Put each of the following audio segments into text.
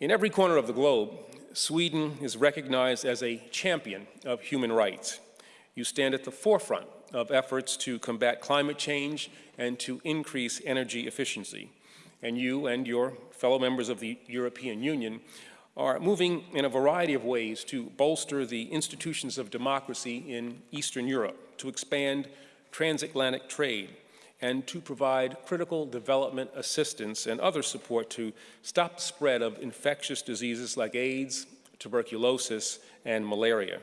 In every corner of the globe, Sweden is recognized as a champion of human rights. You stand at the forefront of efforts to combat climate change and to increase energy efficiency. And you and your fellow members of the European Union are moving in a variety of ways to bolster the institutions of democracy in Eastern Europe, to expand transatlantic trade, and to provide critical development assistance and other support to stop the spread of infectious diseases like AIDS, tuberculosis, and malaria.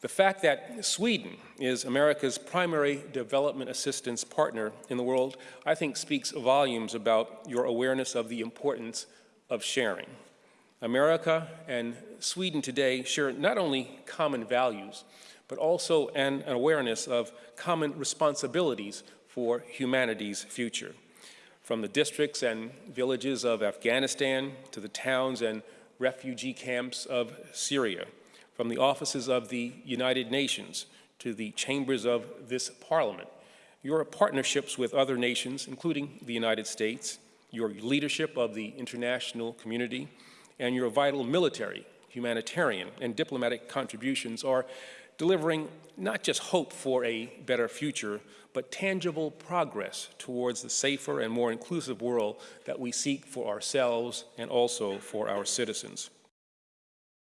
The fact that Sweden is America's primary development assistance partner in the world, I think speaks volumes about your awareness of the importance of sharing. America and Sweden today share not only common values, but also an, awareness of common responsibilities for humanity's future. From the districts and villages of Afghanistan to the towns and refugee camps of Syria, from the offices of the United Nations to the chambers of this parliament, your partnerships with other nations, including the United States, your leadership of the international community, and your vital military, humanitarian, and diplomatic contributions are delivering not just hope for a better future, but tangible progress towards the safer and more inclusive world that we seek for ourselves and also for our citizens.